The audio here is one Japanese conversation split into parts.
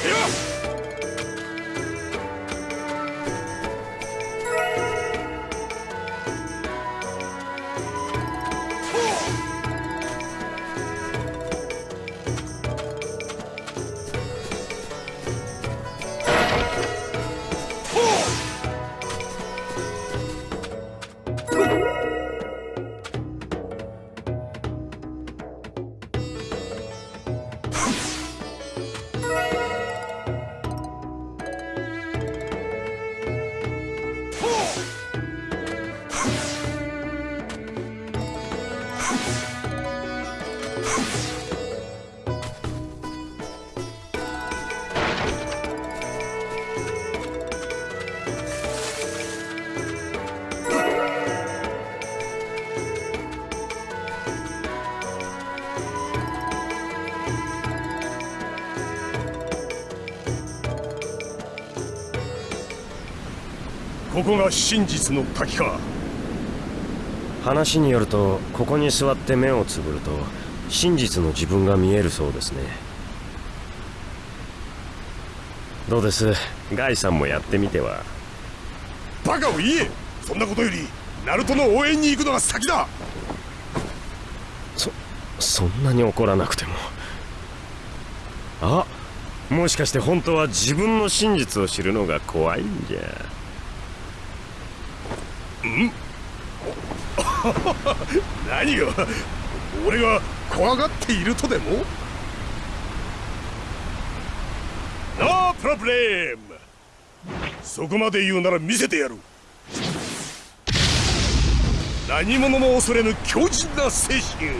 ここが真実の滝か。話によるとここに座って目をつぶると真実の自分が見えるそうですね。どうです？ガイさんもやってみては？バカを言え！そんなことよりナルトの応援に行くのが先だ！そそんなに怒らなくても。あもしかして本当は自分の真実を知るのが怖いんじゃん何が？俺が怖がっているとでも？ノープロブレムそこまで言うなら見せてやる。何者も恐れぬ強靭な精神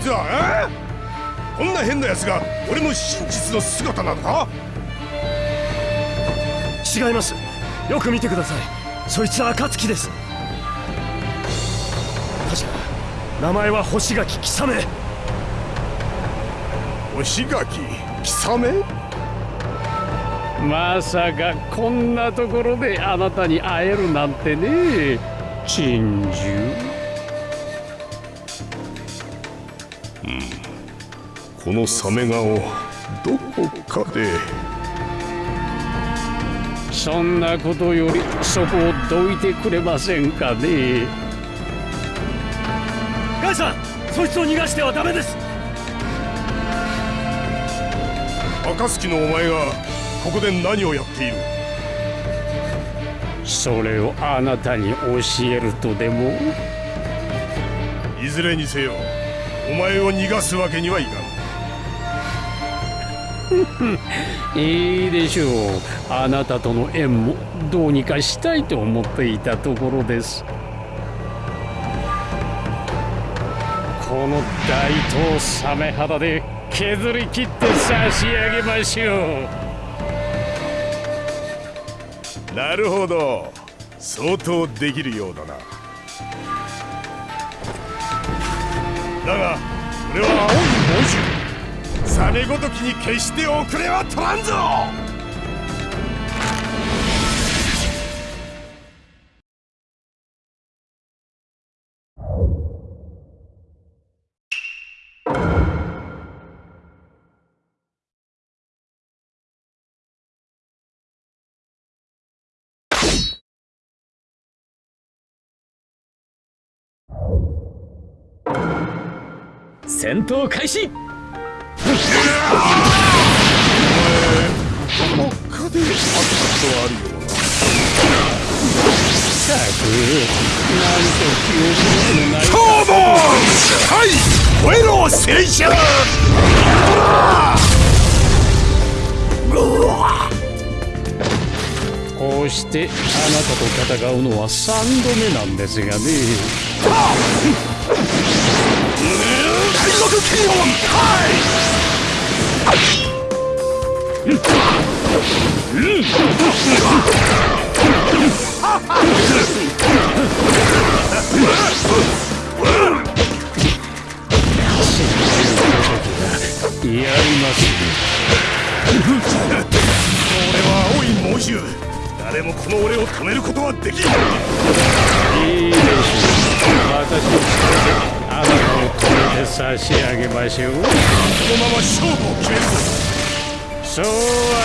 いつはえこんな変な奴が俺の真実の姿なのか？違います。よく見てください。そいつは暁です。確か名前は星垣貴雨星垣貴雨まさかこんなところであなたに会えるなんてね。珍獣このサメ顔どこかで。そんなことよりそこをどいてくれませんかね。ガイさんそいつを逃がしてはダメです。暁のお前がここで何をやっている？それをあなたに教えるとでも？いずれにせよお前を逃がすわけにはいかん。いいでしょう。あなたとの縁もどうにかしたいと思っていたところです。この大東サメ肌で削り切って差し上げましょう。なるほど。相当できるようだなだが俺は青い猛獣サメごときに決して遅れは取らんぞ。戦闘開始。ことあるようなったくなんと記憶のないトーボはい燃えろ青春こうしてあなたと戦うのは3度目なんですがね誰もこの俺を止めることはできんいいでしょう私の力で差し上げましょう。このまま勝負を決めるそうは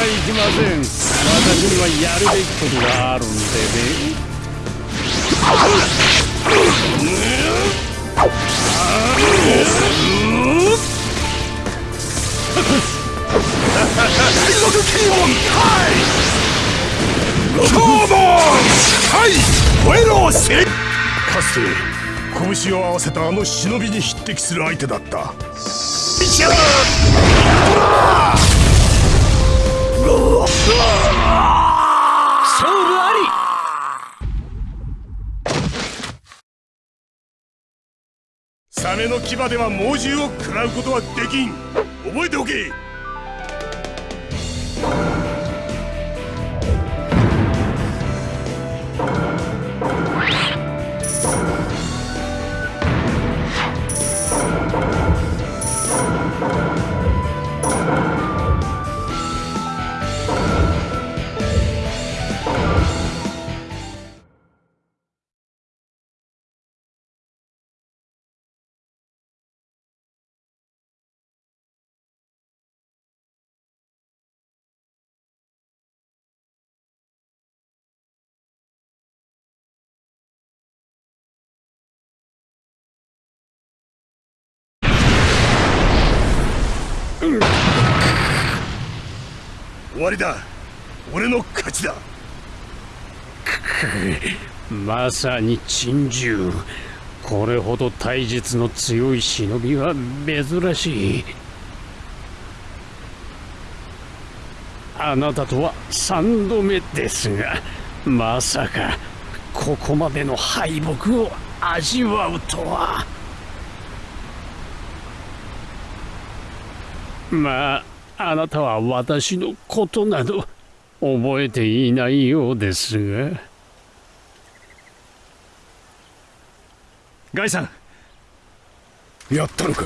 いきません。私にはやるべきことがあるんでね。海賊キーモンはいキーモンはい燃えろせかつて拳を合わせたあの忍びに匹敵する相手だった。サメの牙では猛獣を食らうことはできん。覚えておけ終わりだ。俺の勝ちだ。くくまさに珍獣。これほど体術の強い忍びは珍しい。あなたとは三度目ですがまさかここまでの敗北を味わうとは。まああなたは私のことなど覚えていないようですが。ガイさん。やったのか？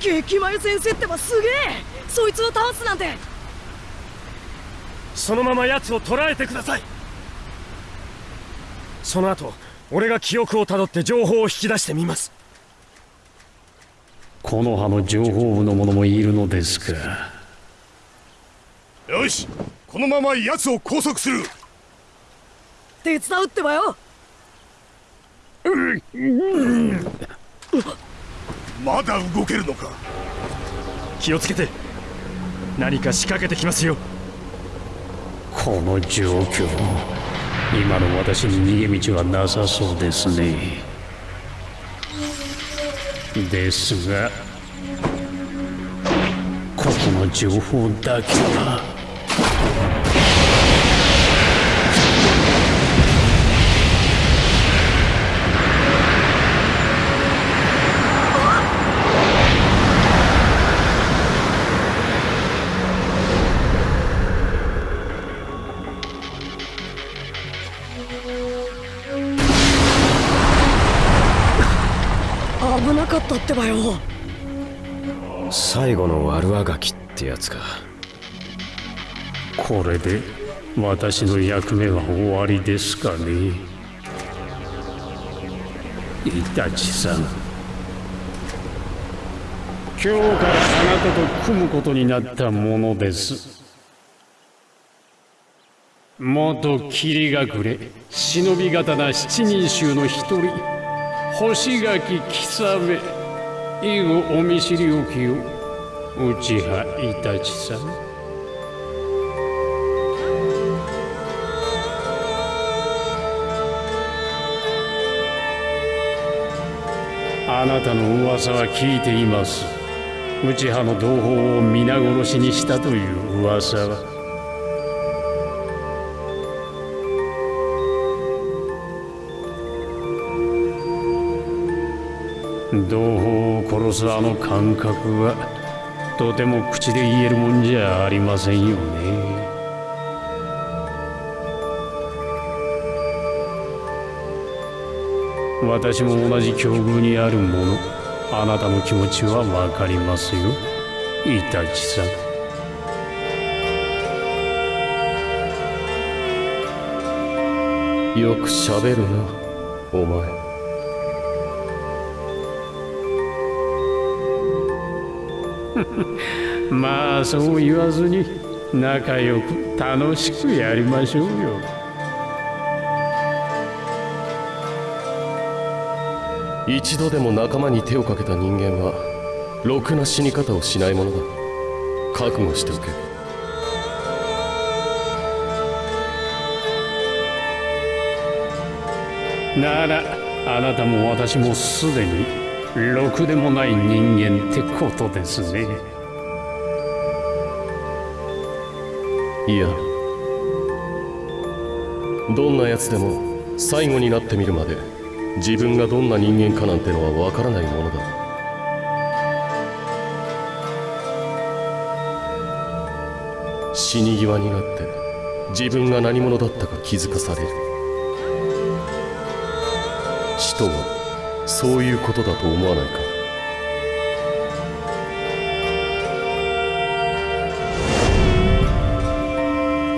激眉先生ってばすげえ。そいつを倒すなんて。そのまま奴を捕らえてください。その後俺が記憶をたどって情報を引き出してみますこの葉の情報部の者もいるのですか。よしこのまま奴を拘束する。手伝うってばよ。まだ動けるのか。気をつけて。何か仕掛けてきますよ。この状況今の私に逃げ道はなさそうですねですがここの情報だけは。ってばよ。最後の悪あがきってやつか。これで私の役目は終わりですかね。イタチさん。今日からあなたと組むことになったものです。元霧隠れ。忍び刀七人衆の一人。星垣貴め以後お見知りおきよ内葉イタチさん。あなたの噂は聞いています。内葉の同胞を皆殺しにしたという噂は。同胞殺すあの感覚はとても口で言えるもんじゃありませんよね。私も同じ境遇にあるものあなたの気持ちはわかりますよイタチさん。よくしゃべるなお前 まあそう言わずに仲良く楽しくやりましょうよ。一度でも仲間に手をかけた人間はろくな死に方をしないものだ。覚悟しておけ。ならあなたも私もすでにろくでもない人間ってことですね。いや。どんな奴でも最後になってみるまで自分がどんな人間かなんてのはわからないものだ。死に際になって自分が何者だったか気づかされる。死とはそういうことだと思わないか？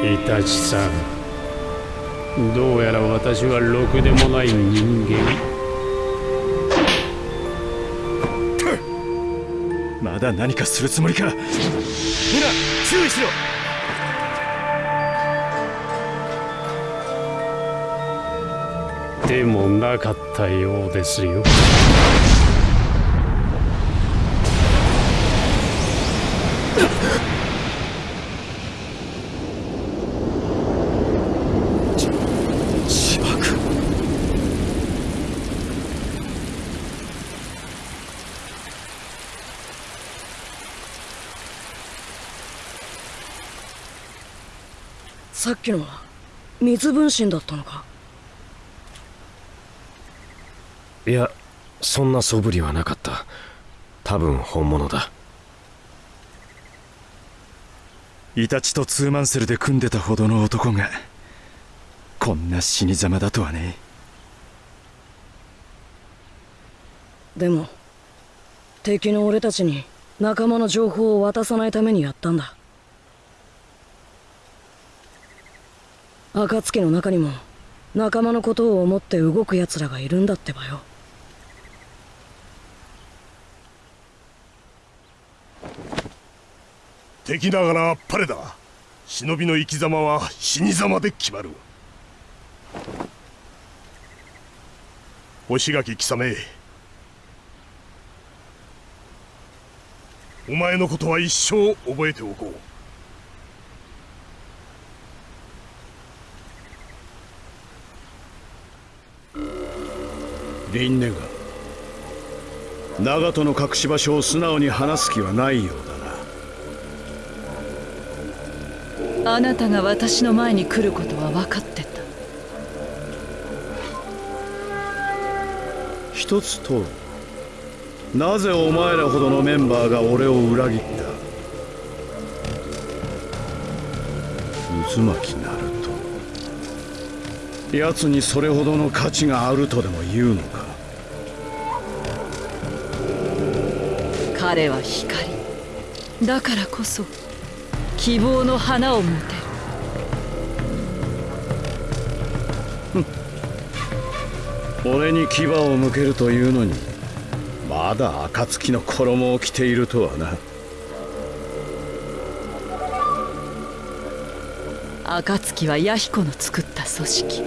イタチさんどうやら私はろくでもない人間。まだ何かするつもりか。皆注意しろ。でもなかったようですよ。しばくさっきのは水分身だったのかいやそんな素振りはなかった。多分本物だ。イタチとツーマンセルで組んでたほどの男がこんな死にざまだとはね。でも敵の俺たちに仲間の情報を渡さないためにやったんだ。暁の中にも仲間のことを思って動く奴らがいるんだってばよ敵ながらあっぱれだ。忍びの生き様は死に様で決まる。星垣貴様お前のことは一生覚えておこう。リンネが長門の隠し場所を素直に話す気はないようだな。あなたが私の前に来ることは分かってた。一つ問う。なぜお前らほどのメンバーが俺を裏切った？渦巻きナルト奴にそれほどの価値があるとでも言うのか？彼は光だからこそ希望の花を持てる。俺に牙を向けるというのにまだ暁の衣を着ているとはな。暁は弥彦の作った組織。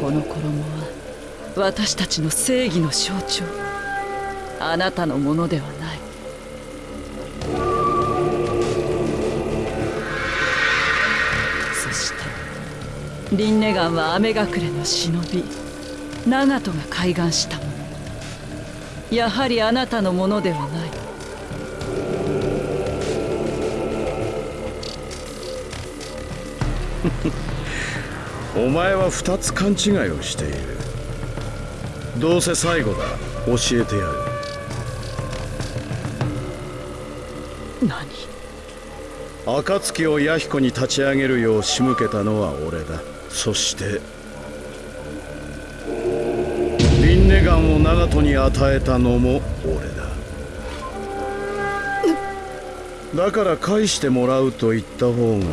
この衣は私たちの正義の象徴。あなたのものではリンネガンは雨隠れの忍び。長門が開眼したもの。やはりあなたのものではない。お前は二つ勘違いをしている。どうせ最後だ。教えてやる。何？暁を弥彦に立ち上げるよう仕向けたのは俺だそしてリンネガンを長門に与えたのも俺だ。だから返してもらうと言った方が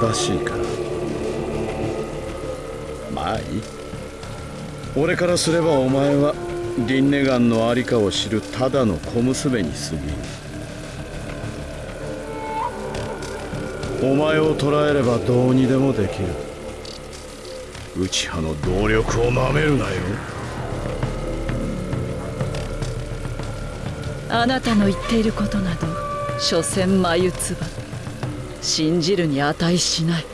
正しいか。ないい。俺からすればお前はリンネガンの在りかを知るただの小娘に過ぎんお前を捕らえればどうにでもできる。内派の動力をなめるなよ。あなたの言っていることなど所詮眉唾。信じるに値しない。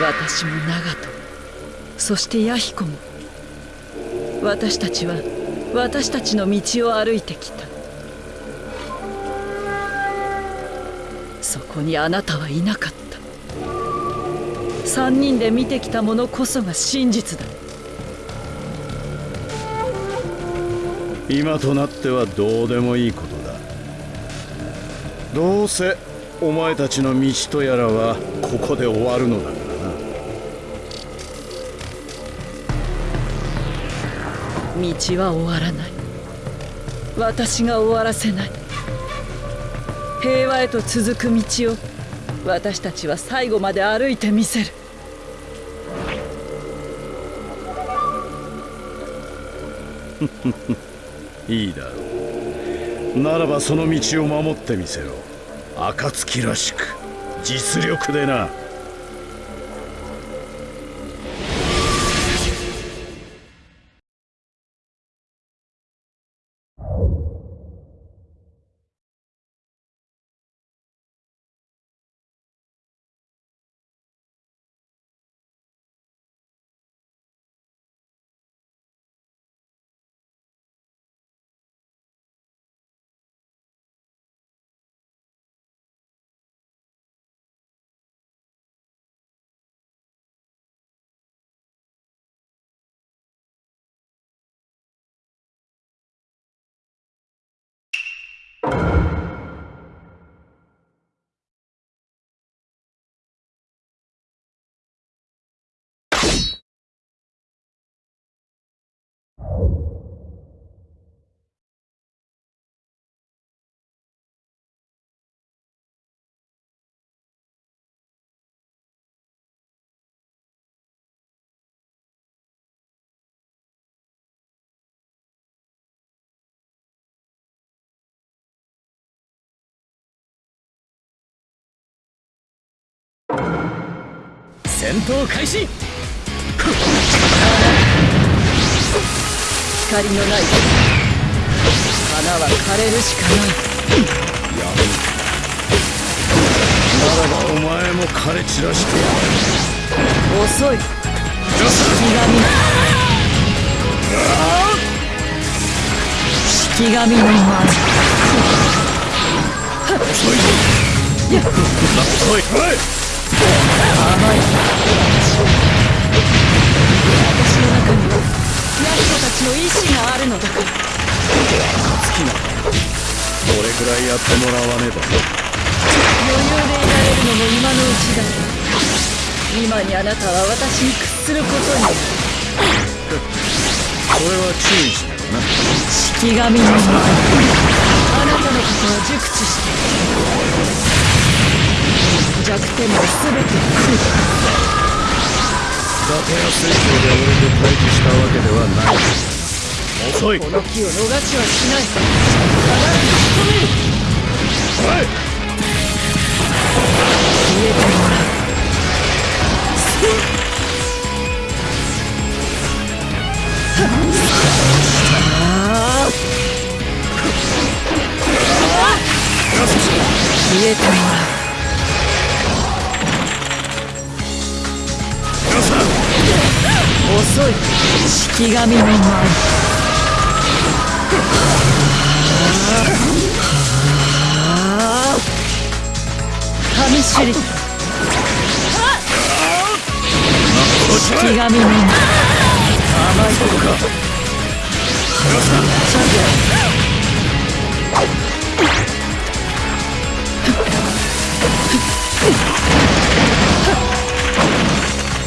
私も長門。そして弥彦も。私たちは私たちの道を歩いてきた。そこにあなたはいなかった。三人で見てきたものこそが真実だ。今となってはどうでもいいことだ。どうせお前たちの道とやらはここで終わるのだからな。道は終わらない。私が終わらせない。平和へと続く道を私たちは最後まで歩いてみせる いいだろう。ならばその道を守ってみせろ。暁らしく。実力でな。戦闘開始。光のない。花は枯れるしかない。ならばお前も枯れ散らしてやる。遅い。式神式神。の前おいおい甘い私の中にはヤヒコたちの意志があるのだからどれくらいやってもらわねば余裕でいられるのも今のうちだ今にあなたは私に屈することになるそれは注意しなよな式神の前あなたのことは熟知して。いる弱点も全て空伊達や水晶で俺と対峙したわけではない遅いこの木を逃しはしない必ず仕留めるおい消えてもらう消えてもらう。遅い式神の前神首里式神の前。甘いとこかチャンピオン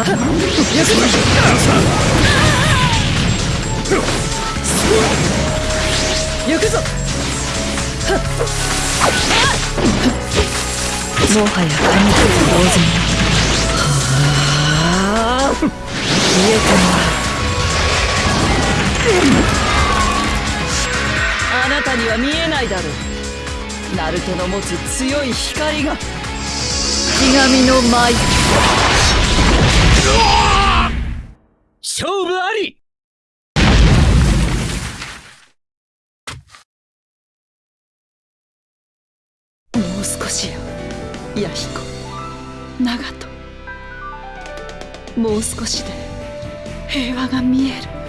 行くぞもはや神と同然はあ消えてもらうあなたに。は見えないだろうナルトの持つ強い光がひがみの舞勝負あり。もう少しよ弥彦。長門。もう少しで平和が見える。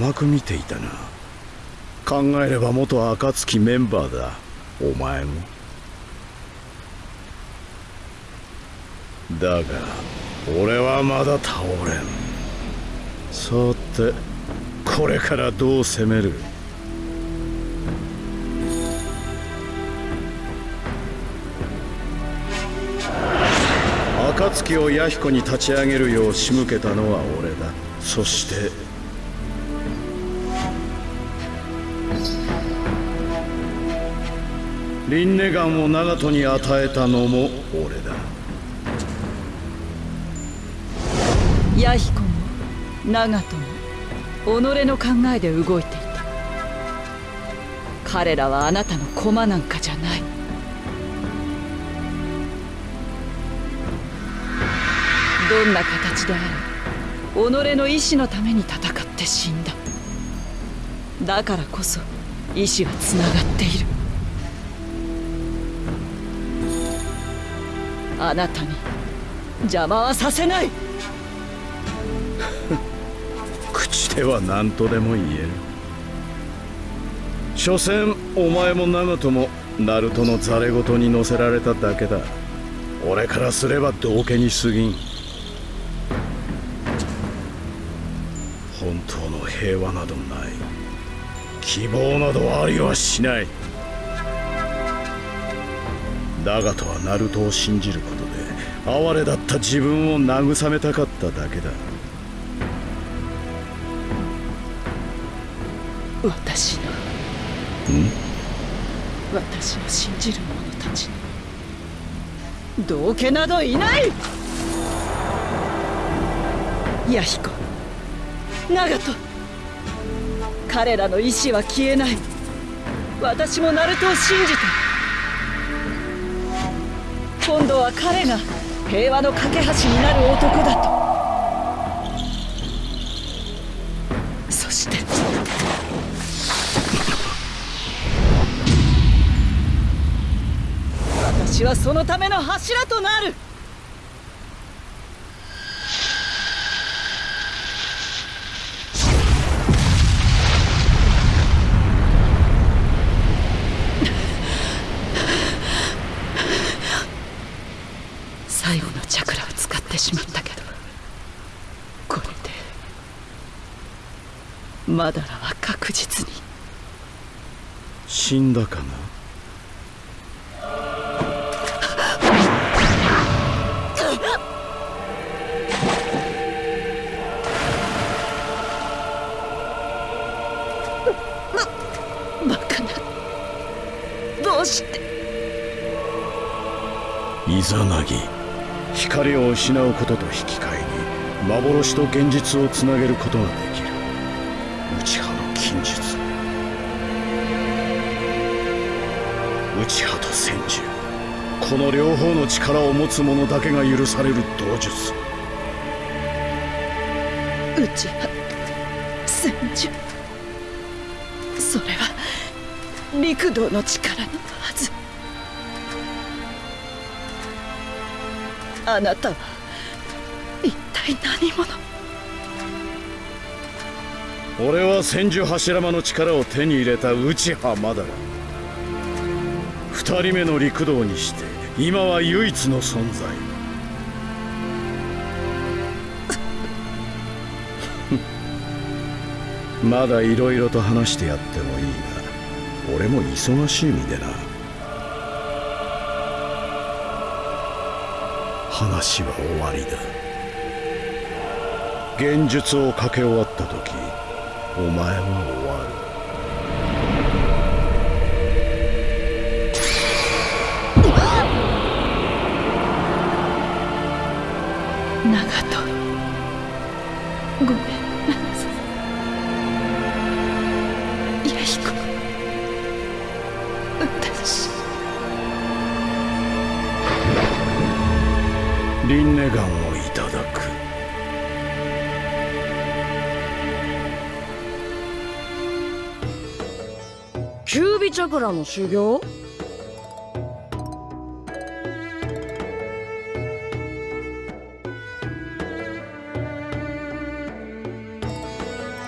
甘く見ていたな。考えれば元暁メンバーだ。お前も。だが俺はまだ倒れん。さてこれからどう攻める？暁を弥彦に立ち上げるよう仕向けたのは俺だ。そしてリンネガンを長門に与えたのも俺だ。弥彦も長門も己の考えで動いていた。彼らはあなたの駒なんかじゃない。どんな形であれ己の意志のために戦って死んだ。だからこそ意志はつながっている。あなたに。邪魔はさせない。口では何とでも言える。所詮お前も長門もナルトのザレ言に乗せられただけだ。俺からすれば道家に過ぎん。本当の平和などない。希望などありはしない。だがとはナルトを信じることで哀れだった自分を慰めたかっただけだ。私の。私を信じる者たちに道家などいない。弥彦。長門。彼らの意志は消えない。私もナルトを信じて今度は彼が平和の架け橋になる男だと。そして。私はそのための柱となる。マダラは確実に。死んだかな？イザナギ。光を失うことと引き換えに幻と現実をつなげることができる。内派と戦術この両方の力を持つ者だけが許される道術。内派。戦術それは陸道の力のはず。あなたは一体何者俺は千住柱間の力を手に入れた内浜だ二人目の陸道にして今は唯一の存在。まだいろいろと話してやってもいいが俺も忙しい身でな。話は終わりだ。現術をかけ終わった時お前はの修行？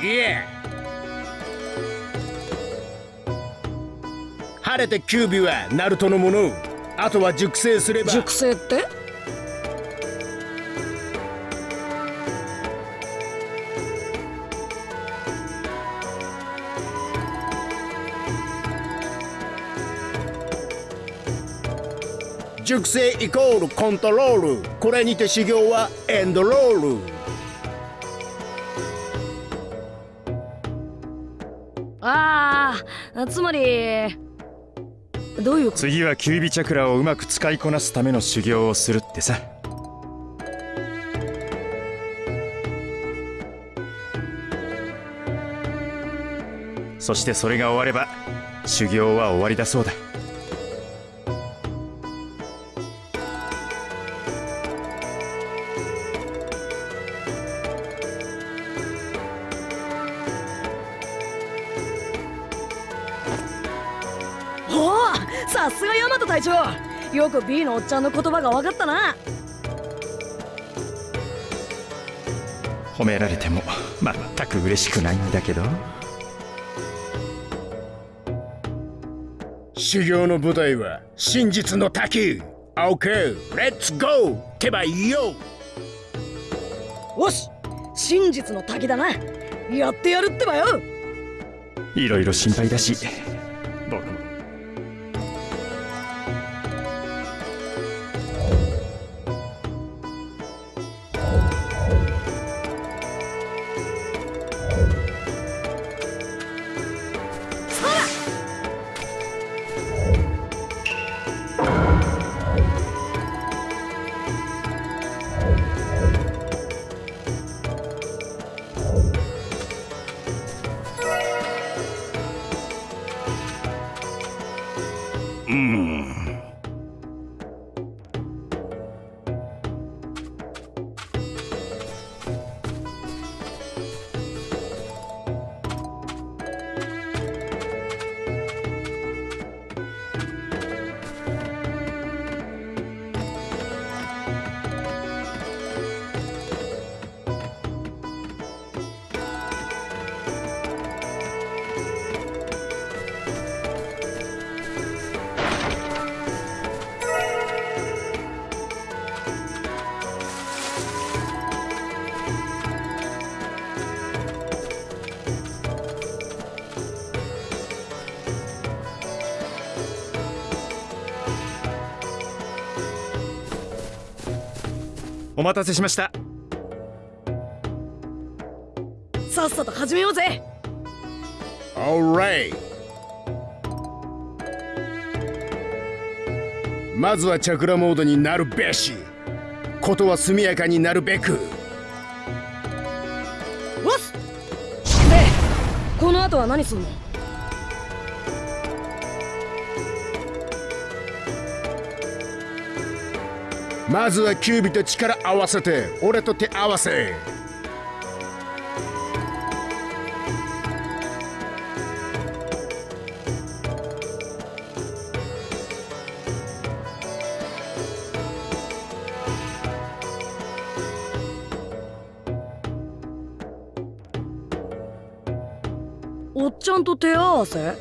いえ。晴れてキュービはナルトのものあとは熟成すれば。熟成って？熟成イコールコントロール。これにて修行はエンドロール。ああつまりどういうこと？次はキュービチャクラをうまく使いこなすための修行をするってさ。そしてそれが終われば修行は終わりだそうだおおさすがヤマト隊長。よく B のおっちゃんの言葉が分かったな。褒められても全く嬉しくないんだけど。修行の舞台は真実の滝。OK レッツゴーってばいいよよし真実の滝だな。やってやるってばよ。いろいろ心配だしお待たせしました。さっさと始めようぜ。Alright まずはチャクラモードになるべし。ことは速やかになるべく。わっ！すでこの後は何すんの？まずはキュービと力合わせて俺と手合わせ。おっちゃんと手合わせ？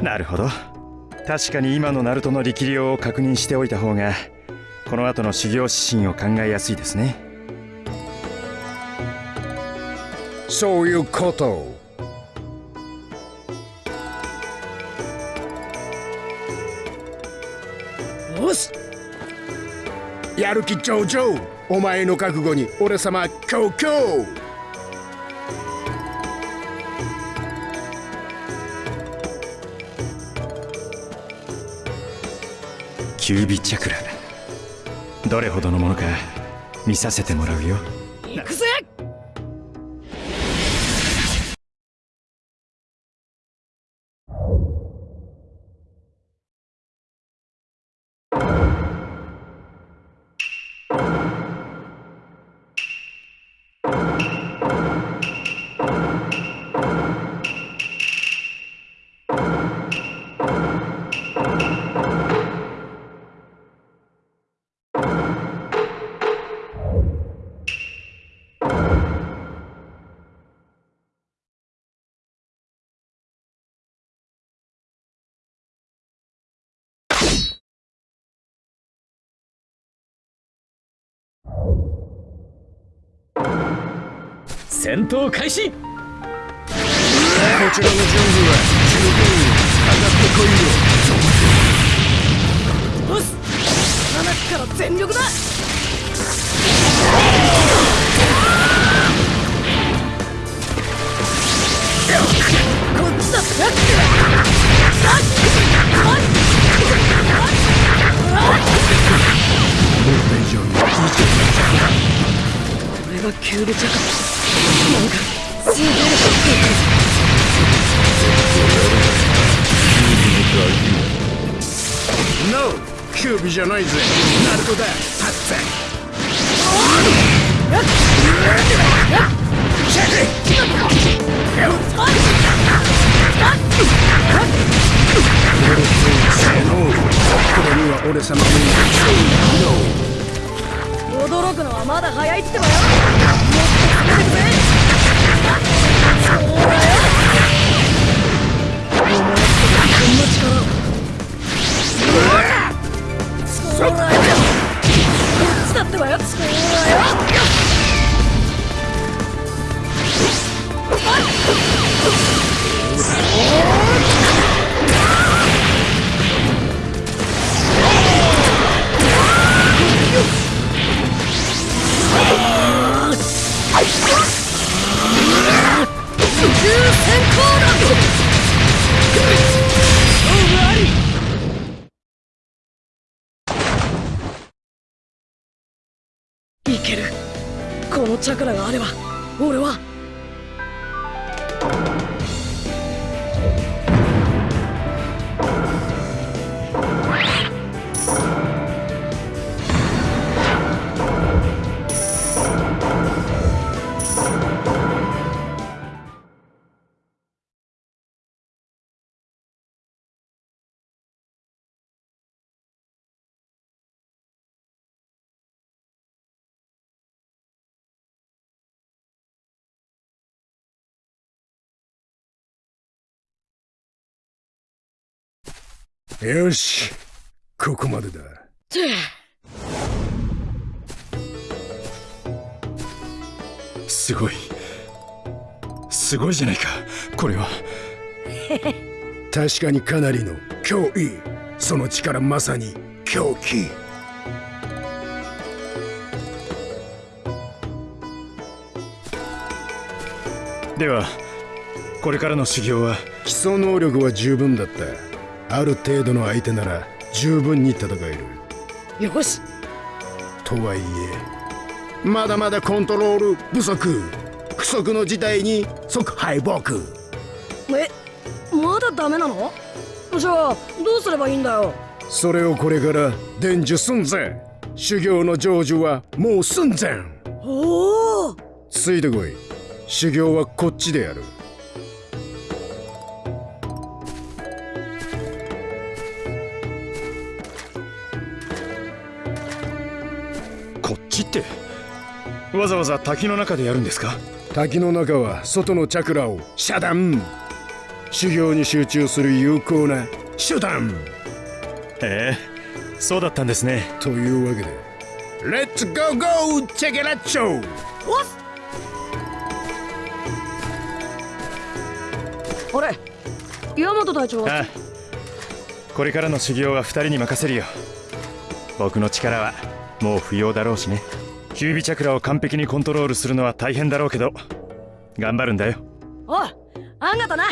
なるほど確かに今のナルトの力量を確認しておいた方がこの後の修行指針を考えやすいですね。そういうこと。よし。やる気上々。お前の覚悟に俺様強強キュービチャクラ。どれほどのものか見させてもらうよ。行くぞ。戦闘開始。こちらの準備は十分。上がっ。てこいよよし鼻から全力だ。こっちだ。これがキューブチャカなんかすげえノーキュービじゃないぜ。ナルトだタッツ驚くのはまだ早いってばよ。もいけるこのチャクラがあれば俺はよし。ここまでだ。すごい。すごいじゃないか。これは。確かにかなりの脅威その力まさに狂気。ではこれからの修行は？基礎能力は十分だったある程度の相手なら十分に戦える。よし。とはいえまだまだコントロール不足。不足の事態に即敗北。えまだダメなの？じゃあどうすればいいんだよ？それをこれから伝授すんぜ。修行の成就はもう寸前。おおついてこい。修行はこっちでやるこってわざわざ滝の中でやるんですか？滝の中は外のチャクラを遮断修行に集中する有効な手段へえそうだったんですね。というわけでレッツゴーゴーチェケラッチョおっ。あれ山本隊長は？ああこれからの修行は2人に任せるよ。僕の力はもう不要だろうしね。キュービチャクラを完璧にコントロールするのは大変だろうけど頑張るんだよ。おいあんがとな。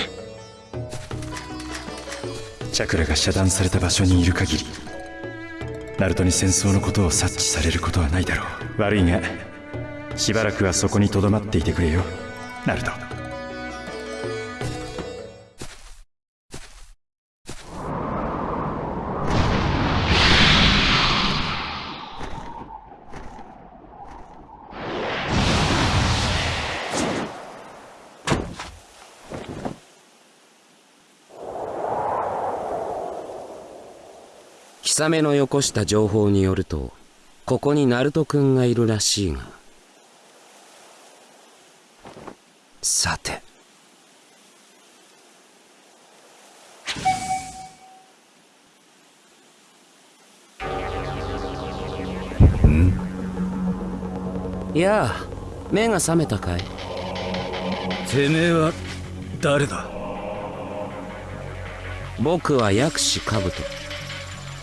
チャクラが遮断された場所にいる限りナルトに戦争のことを察知されることはないだろう。悪いがしばらくはそこにとどまっていてくれよ。ナルト貴様のよこした情報によるとここにナルト君がいるらしいが。さて。ん？やあ目が覚めたかい？てめえは誰だ？僕は薬師兜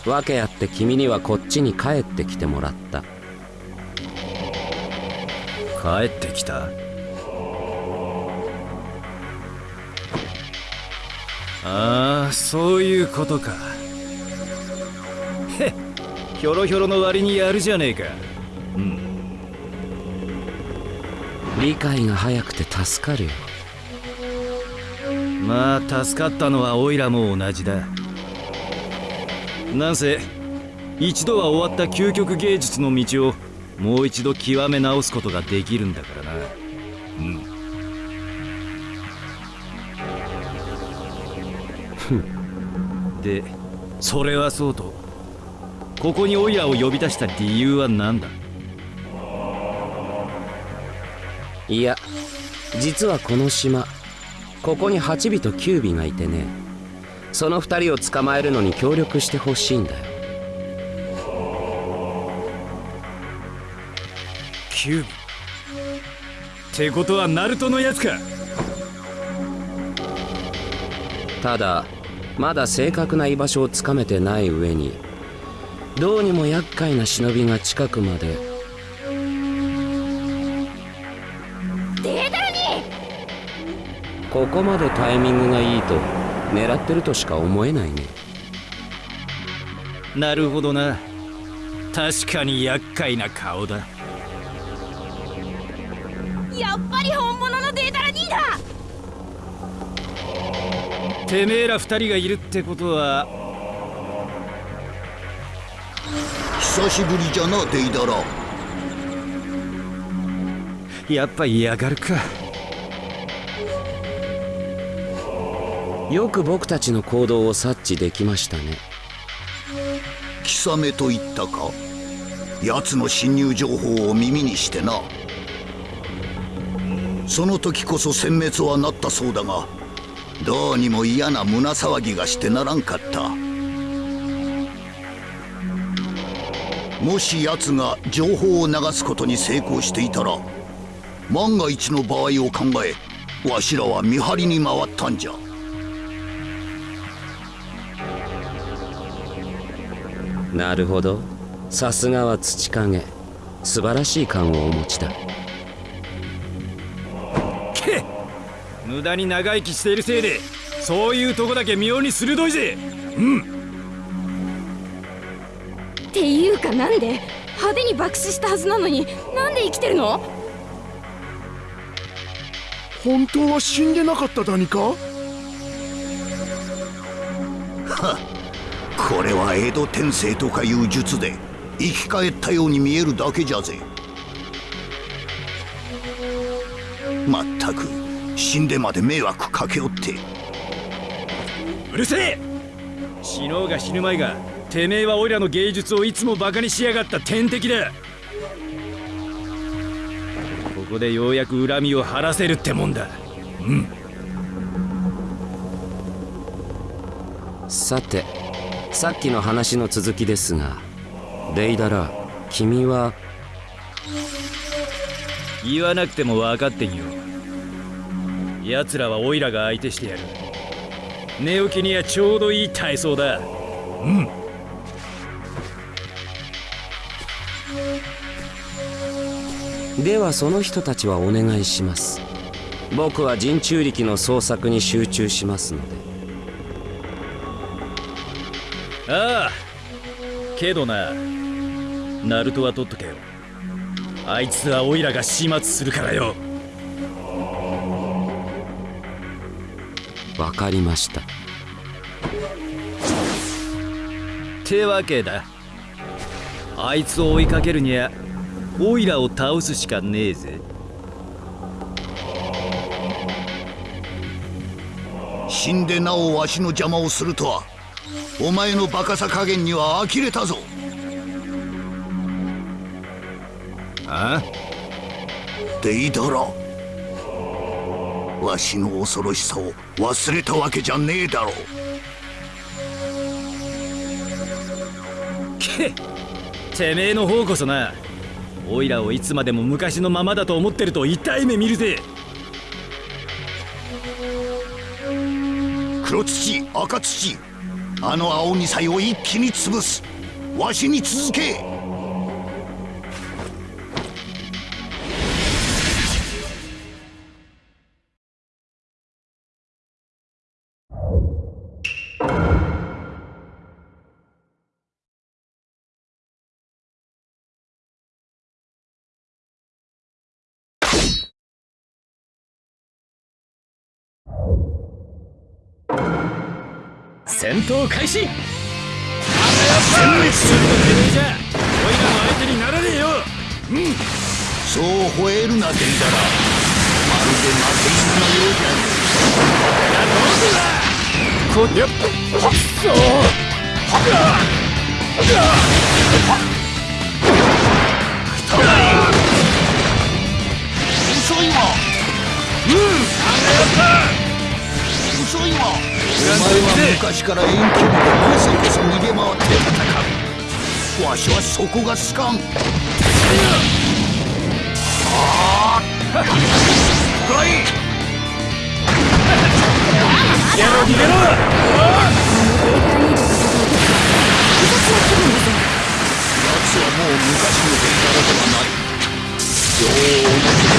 訳あって君にはこっちに帰ってきてもらった。帰ってきた？ああそういうことか。へっひょろひょろの割にやるじゃねえか。うん。理解が早くて助かるよまあ助かったのはオイラも同じだなんせ一度は終わった究極芸術の道をもう一度極め直すことができるんだからな。うん。でそれはそうとここにオイラを呼び出した理由は何だ？いや実はこの島ここに8尾と9尾がいてね。その2人を捕まえるのに協力してほしいんだよ。キュービってことはナルトのやつか。ただまだ正確な居場所をつかめてない上にどうにも厄介な忍びが近くまで。データルに！ここまでタイミングがいいと狙ってるとしか思えないね。なるほどな。確かに厄介な顔だ。やっぱり本物のデータルにだ！てめえら二人がいるってことは。久しぶりじゃなデイダラ。やっぱ嫌がるかよく僕たちの行動を察知できましたね。貴様と言ったか？奴の侵入情報を耳にしてな。その時こそ殲滅はなったそうだがどうにも嫌な胸騒ぎがしてならんかった。もし奴が情報を流すことに成功していたら万が一の場合を考えわしらは見張りに回ったんじゃ。なるほど。さすがは土影。素晴らしい勘をお持ちだ。け無駄に長生きしているせいでそういうとこだけ妙に鋭いぜ。うん。っていうかなんで派手に爆死したはずなのになんで生きてるの？本当は死んでなかっただにか？これは江戸天聖とかいう術で生き返ったように見えるだけじゃぜ。まったく死んでまで迷惑かけおって。うるせえ！死のうが死ぬまいがてめえはオイラの芸術をいつもバカにしやがった天敵だ。ここでようやく恨みを晴らせるってもんだ。うん。さてさっきの話の続きですがデイダラ君は？言わなくても分かってんよ。奴らはオイラが相手してやる。寝起きにはちょうどいい体操だ。うん。ではその人たちはお願いします。僕は人中力の捜索に集中しますのでああ。けどな。ナルトは取っとけよ。あいつはオイラが始末するからよ。わかりました。てわけだ。あいつを追いかけるにはオイラを倒すしかねえぜ。死んでなおわしの邪魔をするとはお前のバカさ加減には呆れたぞ。あ？デイダラわしの恐ろしさを忘れたわけじゃねえだろう。けてめえの方こそな。オイラをいつまでも昔のままだと思ってると痛い目見るぜ。黒土赤土あの青二歳を一気に潰す。わしに続け。戦闘開始。殲滅するとてめえじゃオイラの相手にならねえよ。うん。そう吠えるなデイダラまるで負け犬のようじゃねえこやっそう遅いわうんあ遅いわお前は昔から遠距離でこそこそ逃げ回って戦うわしはそこが好かんああ来い逃げろ逃げろ奴はもう昔のデイダラではない女王の手で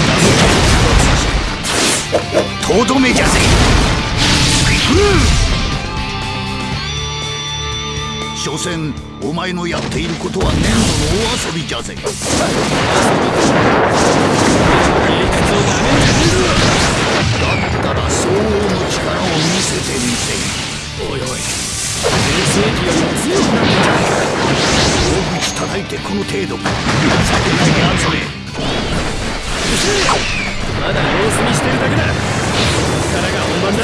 とどめじゃぜ所詮お前のやっていることは粘土の大遊びじゃぜ。だったら相応の力を見せてみせおいおい。全盛期より強くなってんじゃね大口叩いてこの程度か。酒なぎ集めまだ様子見してるだけだ。こっからが本番だ。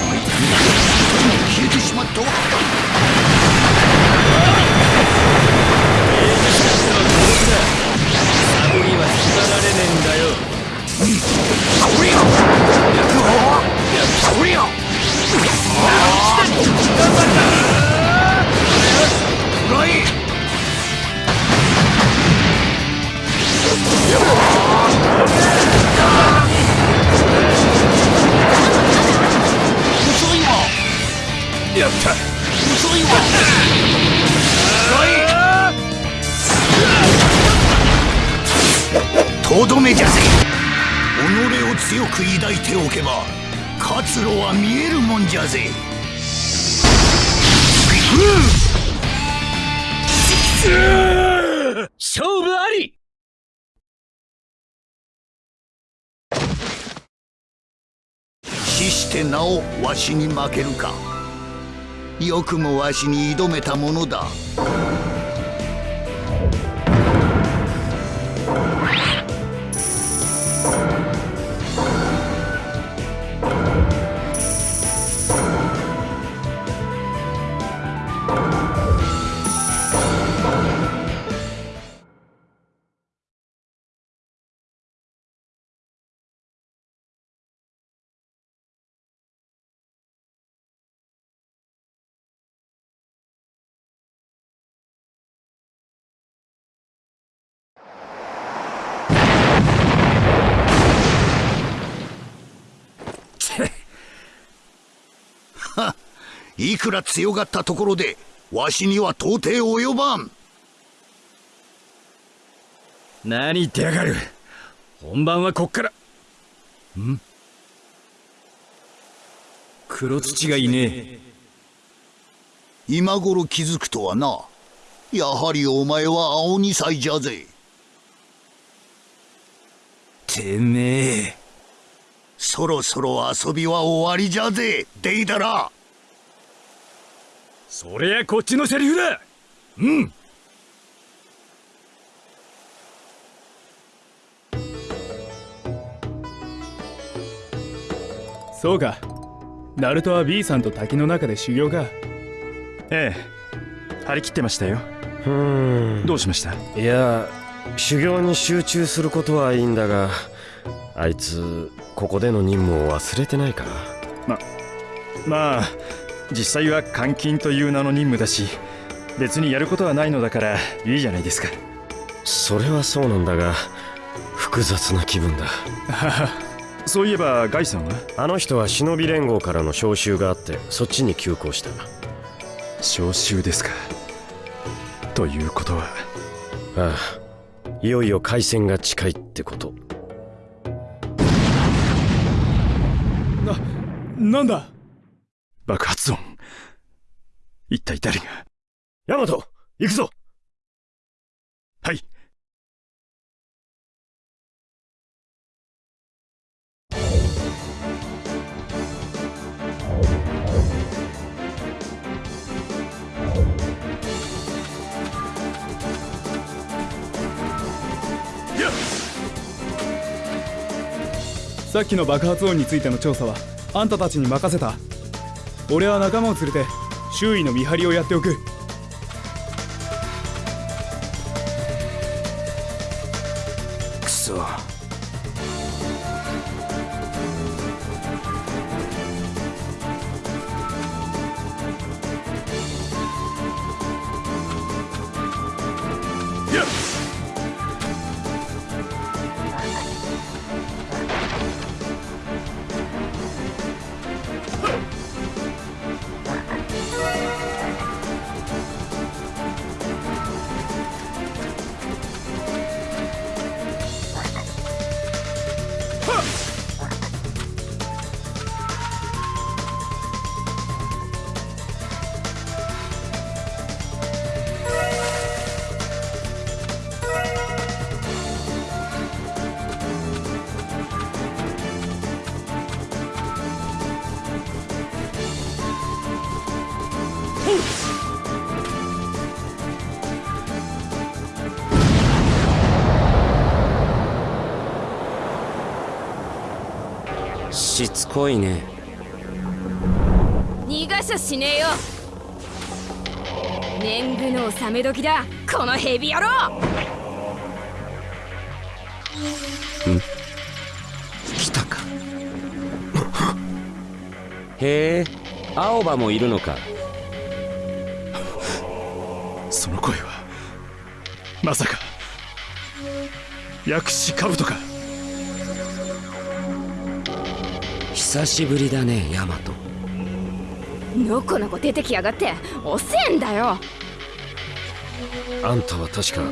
しまいたんだ消えてしまったわよっっやった。遅いわ。とどめじゃぜ己を強く抱いておけば活路は見えるもんじゃぜ。うん勝負あり死してなおわしに負けるかよくもわしに挑めたものだ。いくら強がったところでわしには到底及ばん。何言ってやがる。本番はこっから。ん？黒土がいねえ。今頃気づくとはな。やはりお前は青二歳じゃぜ。てめえ。そろそろ遊びは終わりじゃぜデイダラそりゃこっちのセリフだ。うん。そうか。ナルトは B さんと滝の中で修行か。ええ。張り切ってましたよ。うん。どうしました？いや修行に集中することはいいんだがあいつここでの任務を忘れてないかままあ実際は監禁という名の任務だし別にやることはないのだからいいじゃないですか。それはそうなんだが複雑な気分だ。そういえばガイさんは？あの人は忍び連合からの招集があってそっちに急行した。招集ですか。ということは。ああいよいよ開戦が近いってこと。ななんだ？爆発音。一体誰が？ヤマト行くぞ！はい。さっきの爆発音についての調査はあんたたちに任せた。俺は仲間を連れて周囲の見張りをやっておく。くそ。しつこいね。逃がしゃしねえよ。年貢の納め時だ。このヘビ野郎。来たか。へえ青葉もいるのか。その声はまさか薬師兜か久しぶりだねヤマト。のこのこ出てきやがって。遅えんだよ。あんたは確か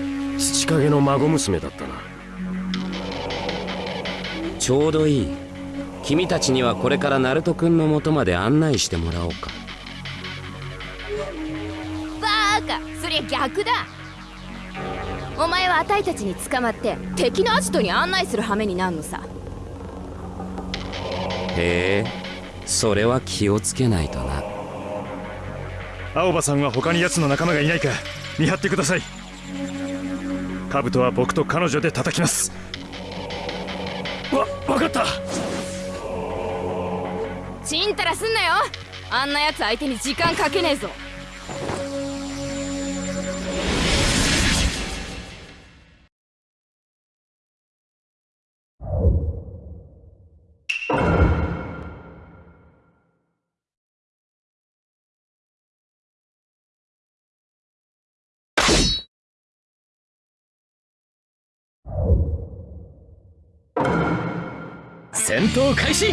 土影の孫娘だったな。ちょうどいい。君たちにはこれからナルト君の元まで案内してもらおうか。バーカ。そりゃ逆だ。お前はあたいたちに捕まって敵のアジトに案内する羽目になるのさへえ。それは気をつけないとな。青葉さんは他に奴の仲間がいないか見張ってください。兜は僕と彼女で叩きます。わ分かった。ちんたらすんなよ。あんなやつ相手に時間かけねえぞ戦闘開始。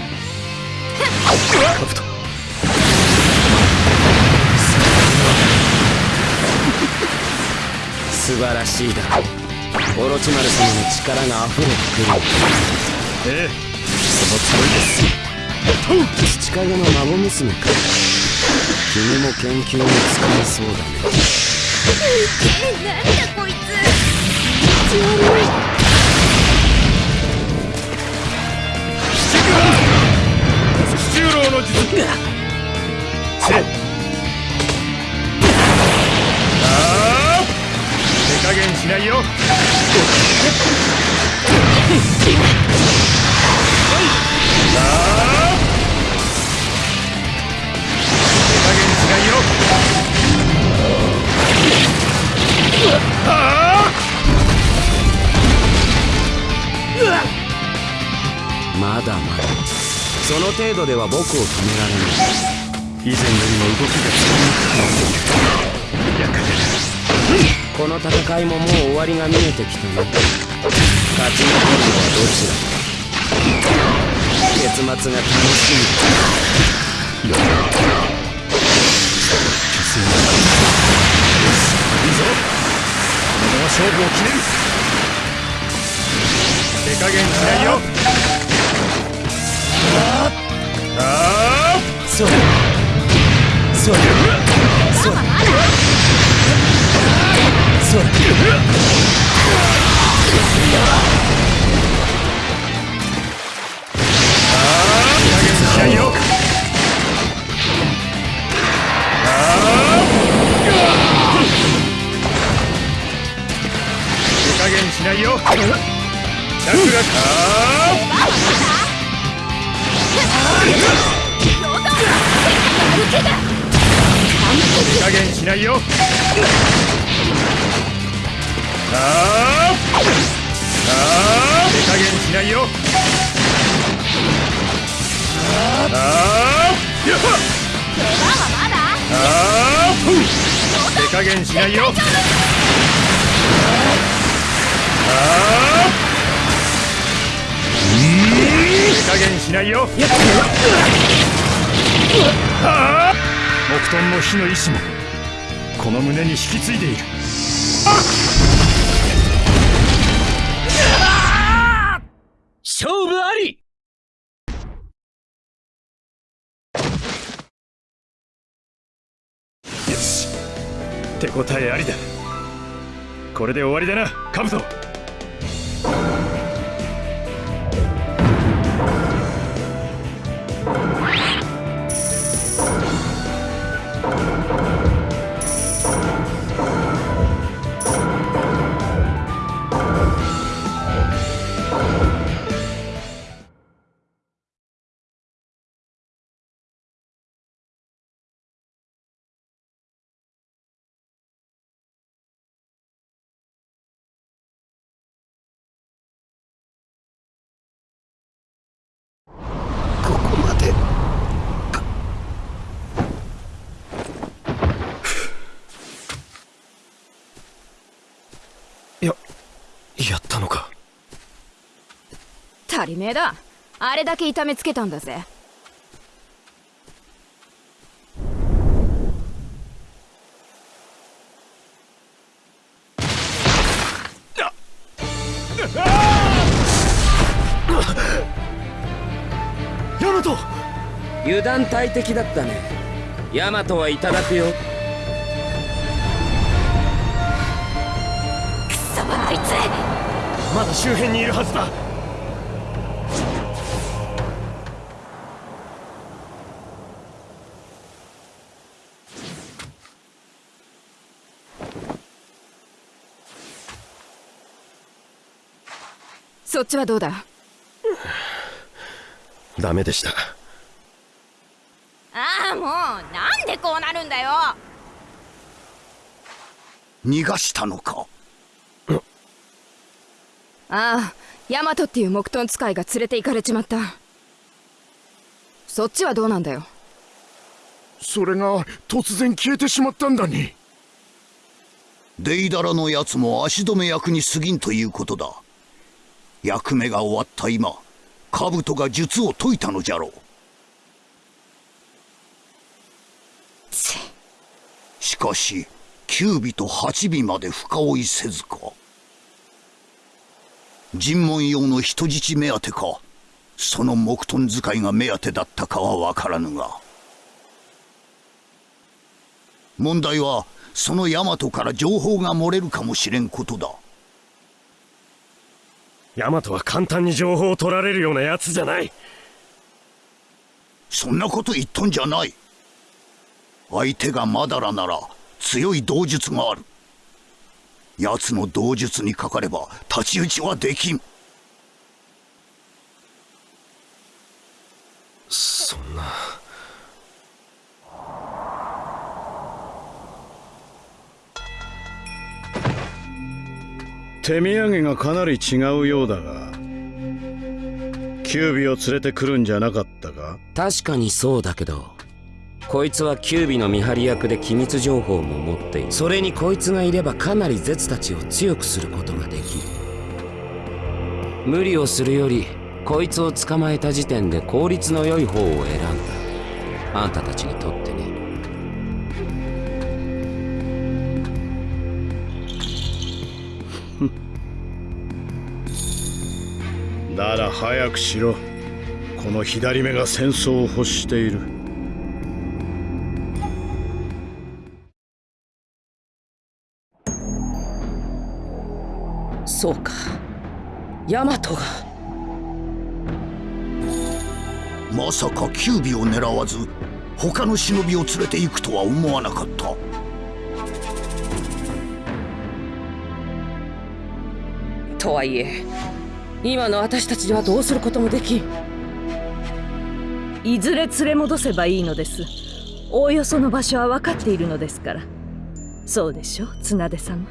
素晴らしいだ。オロチマル様の力が溢れてくる。ええ。そのつもりです。父影の孫娘か。君も研究に使えそうだね。なんだこいつ。強い十郎の術せ。ああ手加減しないよ。ああ手加減しないよ。あ。まだまだその程度では僕を止められない以前よりも動きがつかみにくなっているこの戦いももう終わりが見えてきたね勝ち残るのはどちら？か結末が楽しみ。だよいいぞこのまま勝負を決める。手加減しないよ。ああそうそうそうそうしないよ加減しないよ。チャクラあ手加減しないよ。あーあ加減しないよ。あーや。っあ。手加減しないよ。あー加減しないよ。はあ。木遁の火の意志もこの胸に引き継いでいる。勝負あり。よし。手応えありだ。これで終わりだなカブト。足りねえだ。あれだけ痛めつけたんだぜ。油断大敵だったね。ヤマトはいただくよ。クソあいつ。まだ周辺にいるはずだそっちはどうだ？ダメでした。ああもうなんでこうなるんだよ。逃がしたのか？ああヤマトっていう木遁使いが連れて行かれちまった。そっちはどうなんだよ？それが突然消えてしまったんだに。デイダラのやつも足止め役に過ぎんということだ役目が終わった今兜が術を解いたのじゃろう。しかし九尾と八尾まで深追いせずか。尋問用の人質目当てかその木遁使いが目当てだったかは分からぬが。問題はそのヤマトから情報が漏れるかもしれんことだヤマトは簡単に情報を取られるようなやつじゃない。そんなこと言っとんじゃない。相手がマダラなら強い道術がある。奴の道術にかかれば太刀打ちはできん。そんな手土産がかなり違うようだがキュービを連れてくるんじゃなかったか？確かにそうだけどこいつはキュービの見張り役で機密情報も持っている。それにこいつがいればかなりゼツたちを強くすることができる。無理をするよりこいつを捕まえた時点で効率の良い方を選んだ。あんたたちにとって。なら早くしろ。この左目が戦争を欲している。そうか。ヤマトが。まさか九尾を狙わず他の忍びを連れて行くとは思わなかったとはいえ今の私たちではどうすることもできん。いずれ連れ戻せばいいのです。おおよその場所は分かっているのですから。そうでしょ綱出様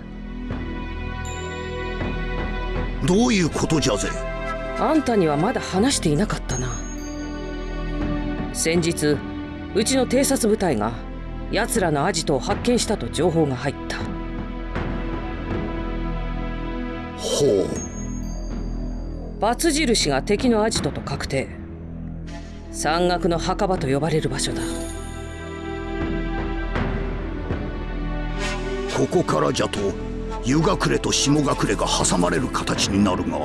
どういうことじゃぜ？あんたにはまだ話していなかったな。先日うちの偵察部隊が奴らのアジトを発見したと情報が入ったほう。バツ印が敵のアジトと確定。山岳の墓場と呼ばれる場所だ。ここからじゃと湯隠れと下隠れが挟まれる形になるが。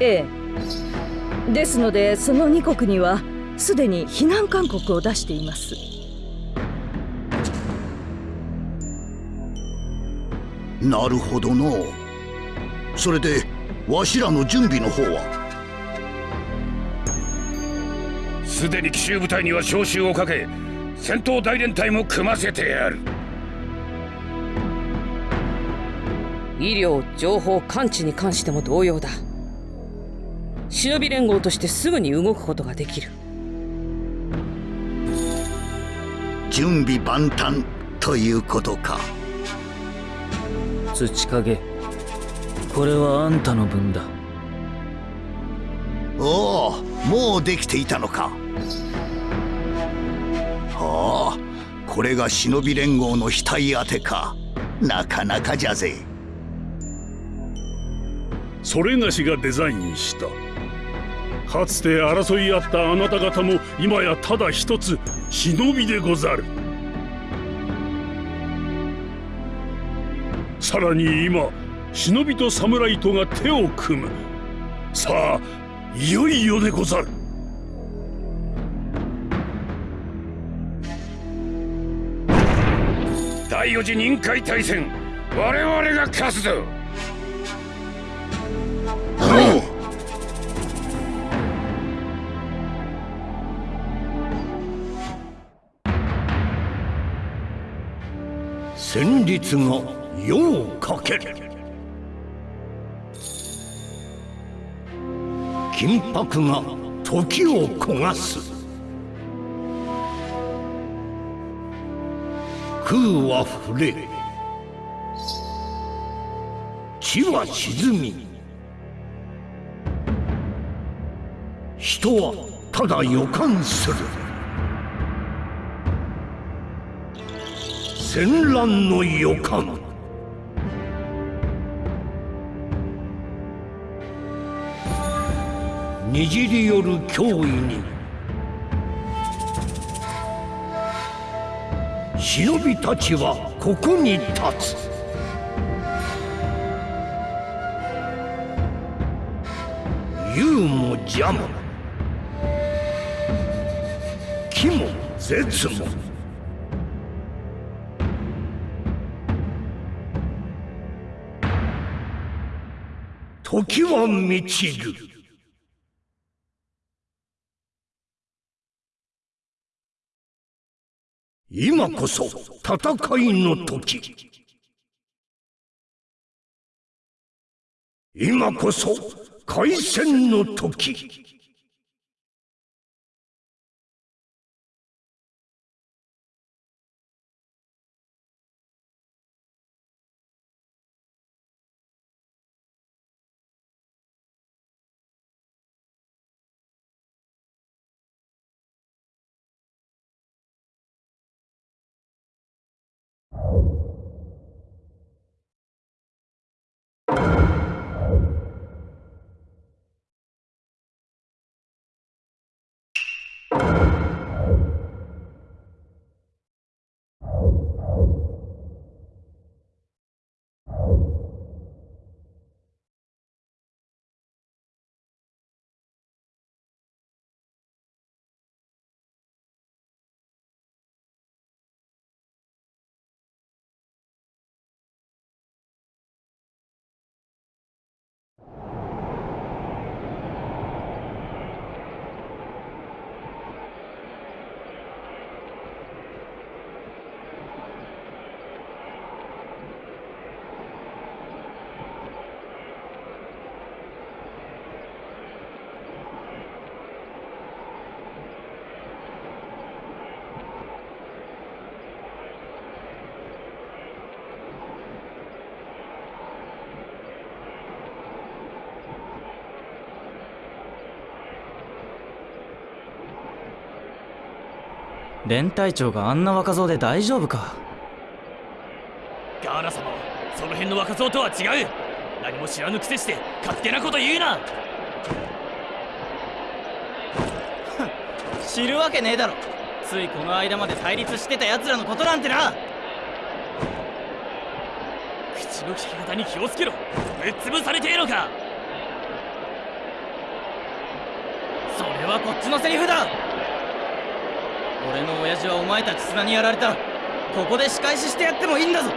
ええ。ですのでその2国にはすでに避難勧告を出していますなるほどの。それでわしらの準備の方は？すでに奇襲部隊には招集をかけ戦闘大連隊も組ませてやる。医療情報感知に関しても同様だ。忍び連合としてすぐに動くことができる。準備万端ということか土影これはあんたの分だ。おおもうできていたのか。はあこれが忍び連合の額当てか。なかなかじゃぜ。それがしがデザインした。かつて争い合ったあなた方も今やただ一つ忍びでござるさらに今忍びと侍とが手を組む。さあいよいよでござる。第四次任海大戦我々が勝つぞ。戦慄が世をかける。金箔が時を焦がす。空は触れ地は沈み人はただ予感する。戦乱の予感。にじり寄る脅威に。忍びたちはここに立つ。勇も邪も気も絶も時は満ちる。今こそ戦いの時。今こそ開戦の時。連隊長があんな若造で大丈夫か？ガーナ様はその辺の若造とは違う。何も知らぬくせして勝手なこと言うな。知るわけねえだろ。ついこの間まで対立してた奴らのことなんてな。口の利き方に気をつけろ。ぶっ潰されてえのか。それはこっちのセリフだ俺の親父はお前たち砂にやられたらここで仕返ししてやってもいいんだぞ。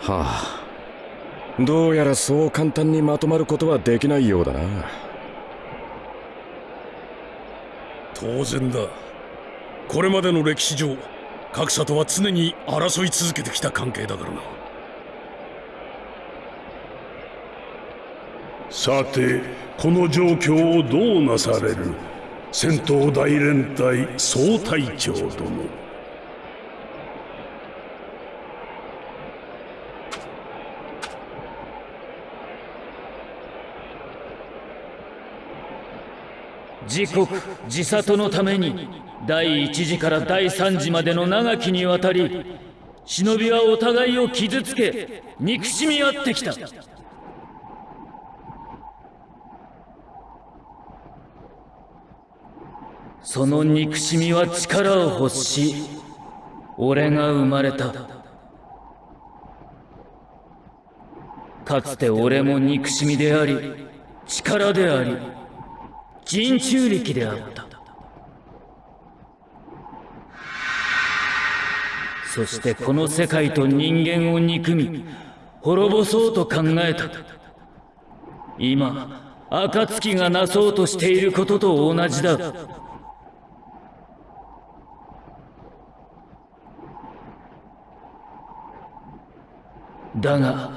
はあ。どうやらそう簡単にまとまることはできないようだな。当然だ。これまでの歴史上各社とは常に争い続けてきた関係だからなさてこの状況をどうなされる？戦闘大連隊総隊長殿自国自里のために第一次から第三次までの長きにわたり忍びはお互いを傷つけ憎しみ合ってきた。その憎しみは力を欲し俺が生まれた。かつて俺も憎しみであり力であり人中力であった。そしてこの世界と人間を憎み滅ぼそうと考えた。今暁がなそうとしていることと同じだ。だが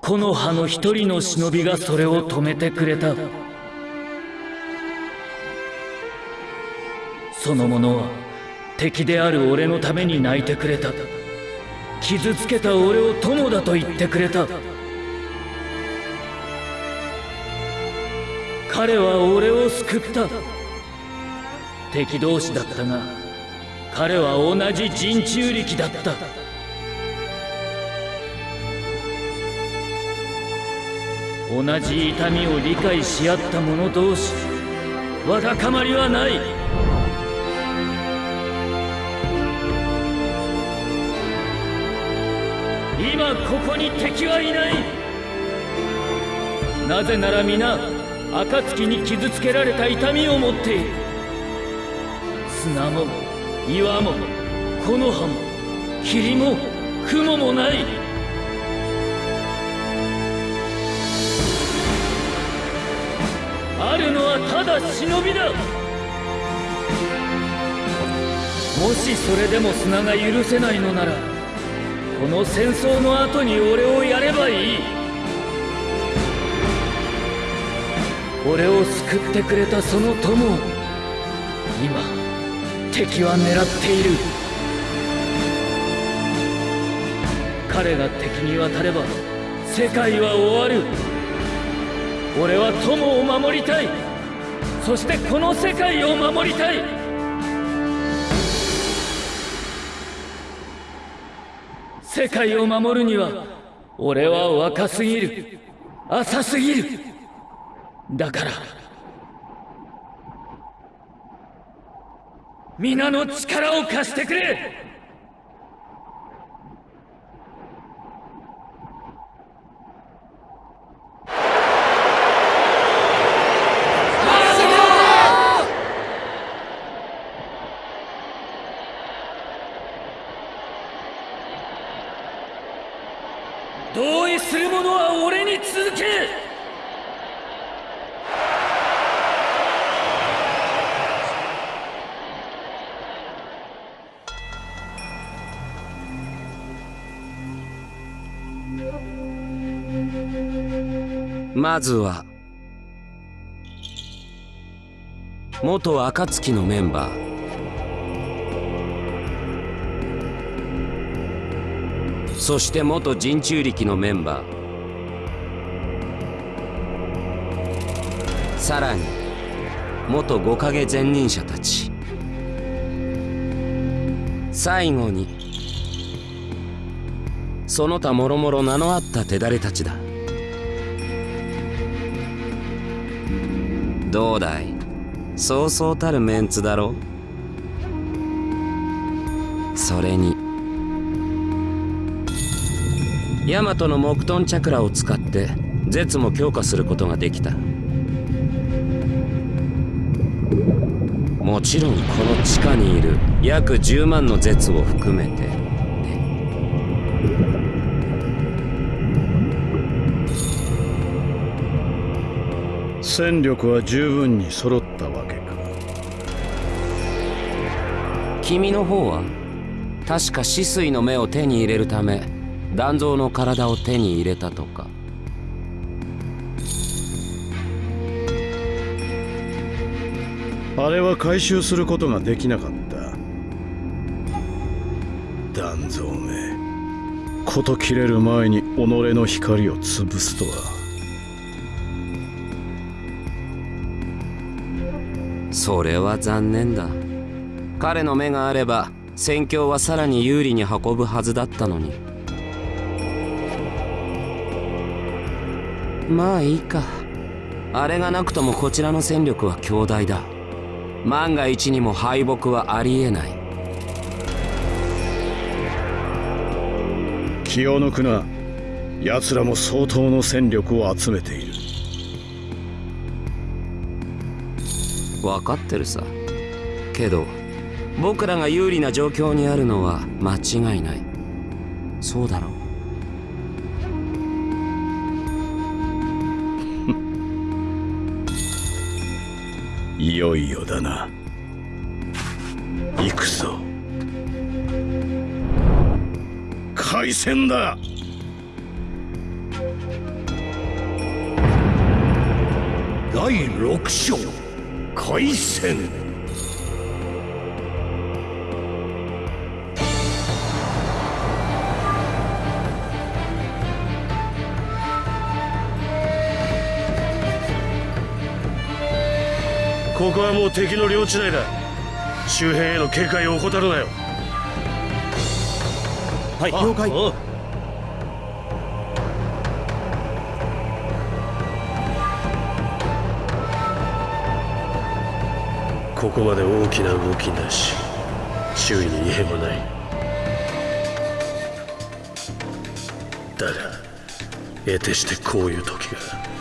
木の葉の一人の忍びがそれを止めてくれた。その者は敵である俺のために泣いてくれた。傷つけた俺を友だと言ってくれた。彼は俺を救った。敵同士だったが彼は同じ人中力だった。同じ痛みを理解し合った者同士わだかまりはない。今ここに敵はいない。なぜなら皆暁に傷つけられた痛みを持っている。砂も岩も木の葉も霧も雲もない。あるのはただ忍びだ。もしそれでも砂が許せないのならこの戦争の後に俺をやればいい。俺を救ってくれたその友を今敵は狙っている。彼が敵に渡れば世界は終わる。俺は友を守りたい。そしてこの世界を守りたい。世界を守るには俺は若すぎる。浅すぎる。だから皆の力を貸してくれ。まずは元暁のメンバー。そして元人中力のメンバー。さらに元五影前任者たち。最後にその他もろもろ名のあった手だれたちだ。どうだい？そうそうたるメンツだろ？それに。ヤマトの木遁チャクラを使って絶も強化することができた。もちろんこの地下にいる約10万の絶を含めて。戦力は十分に揃ったわけか。君の方は確か死水の目を手に入れるため断蔵の体を手に入れたとか。あれは回収することができなかった。断蔵め事切れる前に己の光を潰すとはそれは残念だ。彼の目があれば戦況はさらに有利に運ぶはずだったのに。まあいいか。あれがなくともこちらの戦力は強大だ。万が一にも敗北はありえない。気を抜くな。奴らも相当の戦力を集めている。分かってるさ。けど僕らが有利な状況にあるのは間違いない。そうだろう。いよいよだな。行くぞ。開戦だ。第六章。開戦。ここはもう敵の領地内だ。周辺への警戒を怠るなよ。はい了解ここまで大きな動きなし。周囲に異変もない。だが得てしてこういう時が。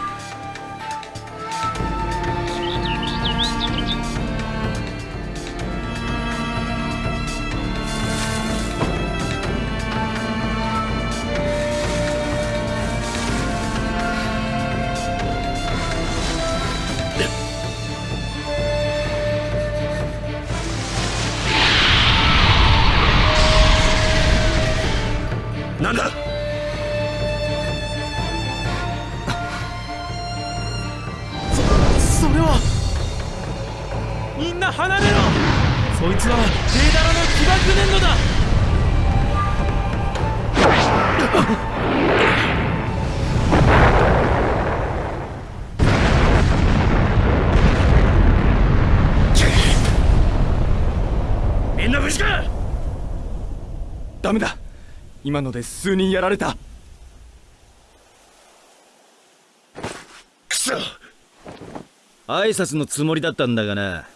なんだ？それは。みんな離れろ！そいつは。デーダラの起爆粘土だ！みんな無事か？ダメだ今ので数人やられた。くそ。挨拶のつもりだったんだがな。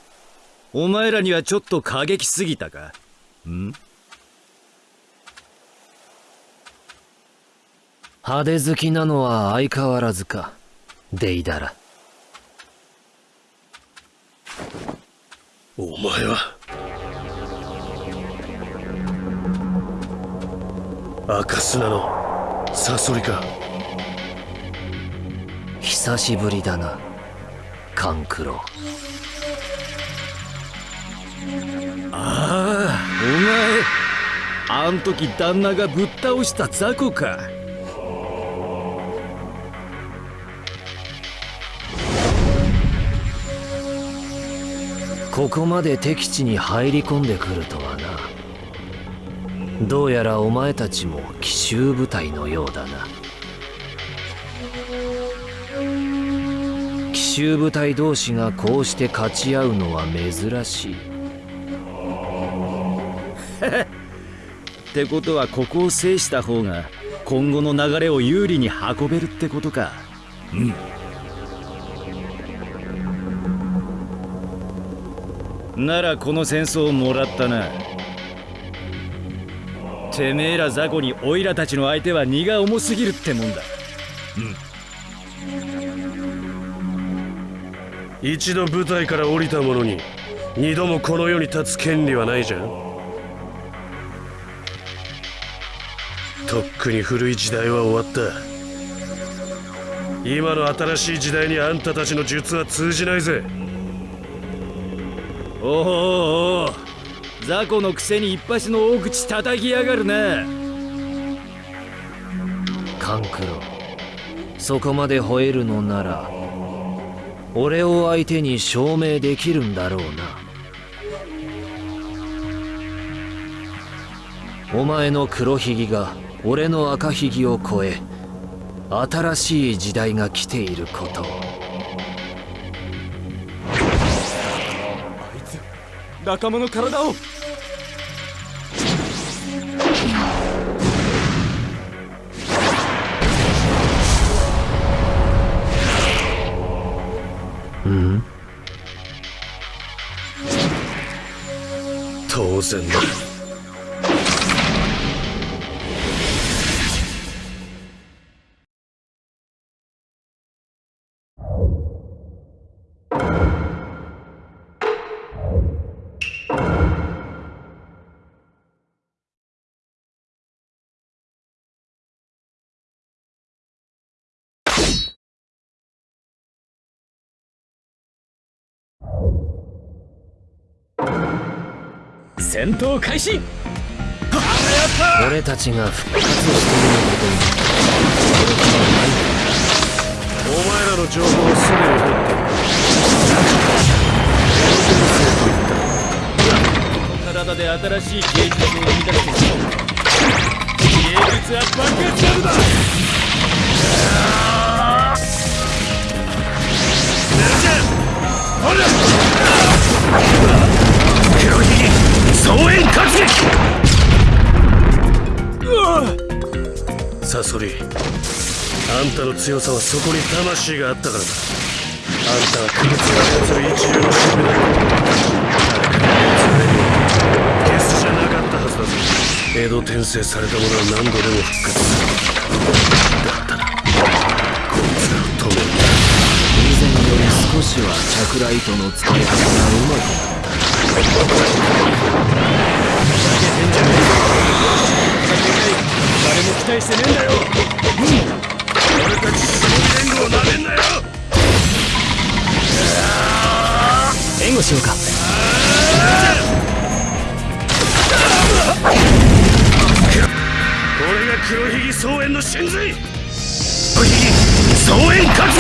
お前らにはちょっと過激すぎたか？ん？派手好きなのは相変わらずか。デイダラ。お前は赤砂のサソリか。久しぶりだな勘九郎ああお前あん時旦那がぶっ倒した雑魚か。ここまで敵地に入り込んでくるとは。などうやらお前たちも奇襲部隊のようだな。奇襲部隊同士がこうして勝ち合うのは珍しい。ってことはここを制した方が今後の流れを有利に運べるってことか。うん。ならこの戦争をもらったなてめえら雑魚にオイラたちの相手は荷が重すぎるってもんだ。一度舞台から降りた者に二度もこの世に立つ権利はないじゃん。とっくに古い時代は終わった。今の新しい時代にあんたたちの術は通じないぜ。おおおお雑魚のくせに一発の大口叩きやがるな。勘九郎そこまで吠えるのなら俺を相手に証明できるんだろうな。お前の黒ひげが俺の赤ひげを超え新しい時代が来ていることを。あいつ仲間の体を当戦闘開始。俺たちが復活していることにお前らの情報をすぐに入って体で新しい芸術を生み出してしまう芸術は爆発なのだ黒ひげ総援活撃サソリあんたの強さはそこに魂があったからだあんたは区別を操る一流の守備だ誰かが操れるようゲスじゃなかったはずだぞ江戸転生された者は何度でも復活するだったらこいつらを止める以前より少しはチャクラ糸の使い方がうまくなった誰も期待してねえんだよ俺たち死の連合をなめんなよ援護しようか。これが黒ひげ総援の真髄。黒ひげ総援活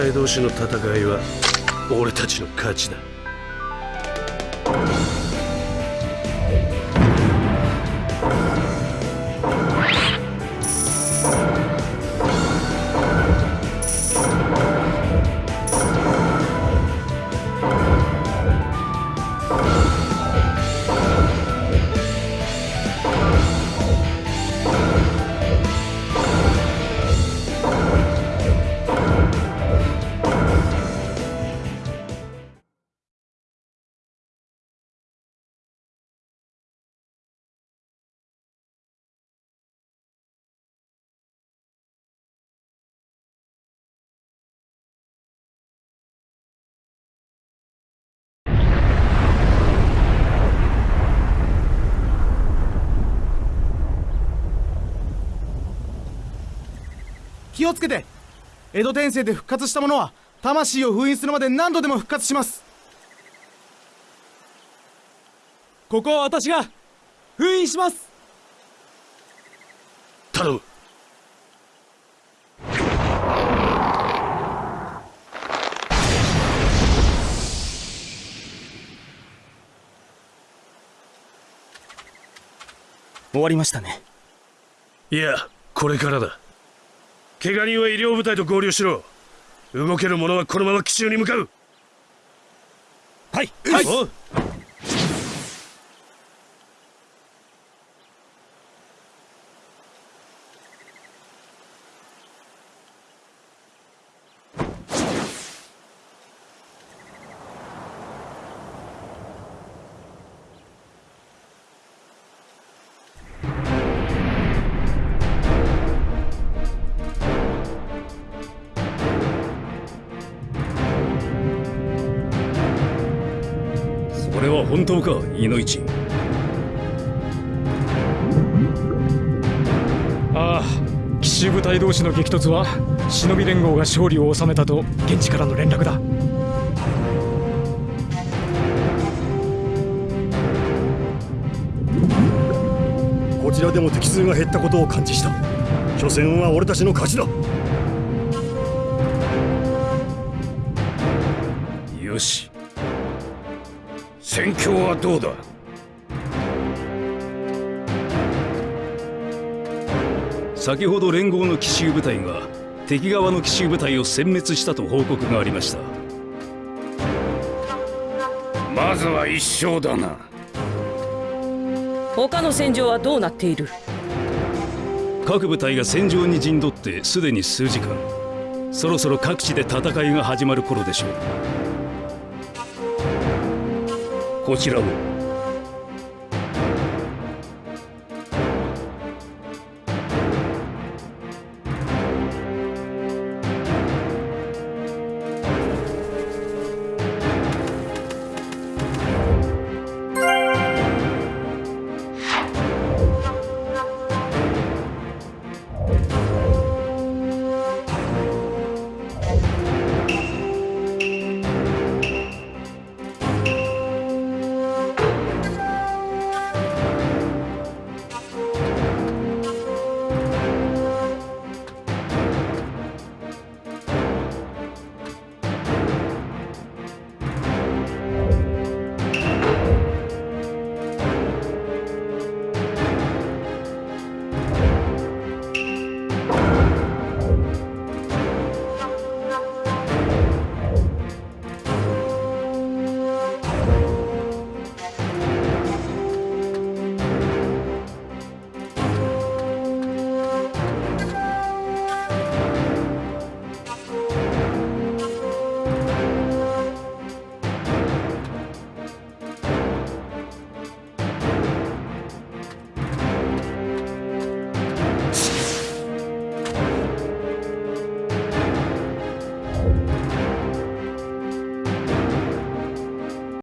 隊同士の戦いは俺たちの勝ちだ。気をつけて。江戸転生で復活した者は魂を封印するまで何度でも復活します。ここは私が封印します。頼む。終わりましたね。いやこれからだ怪我人は医療部隊と合流しろ。動ける者はこのまま奇襲に向かう。はいはいそれは本当かイノイチああ奇襲部隊同士の激突は忍び連合が勝利を収めたと現地からの連絡だ。こちらでも敵数が減ったことを感知した。初戦は俺たちの勝ちだ。よし戦況はどうだ？先ほど連合の奇襲部隊が敵側の奇襲部隊を殲滅したと報告がありました。まずは一勝だな。他の戦場はどうなっている？各部隊が戦場に陣取ってすでに数時間。そろそろ各地で戦いが始まる頃でしょうこちらも